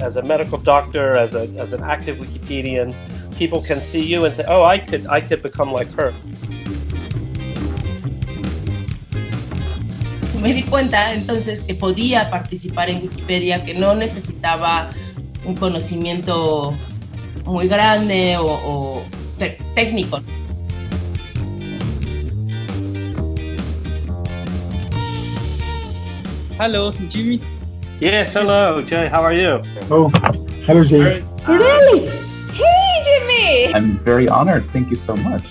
as a medical doctor, as a as an active Wikipedian, people can see you and say, "Oh, I could I could become like her." Me di cuenta entonces que podía participar en Wikipedia, que no necesitaba un conocimiento muy grande o, o técnico. Hello, Jimmy. Yes, hello, Jay. How are you? Oh, hello, Jay. Really? Hey, Jimmy! I'm very honored. Thank you so much.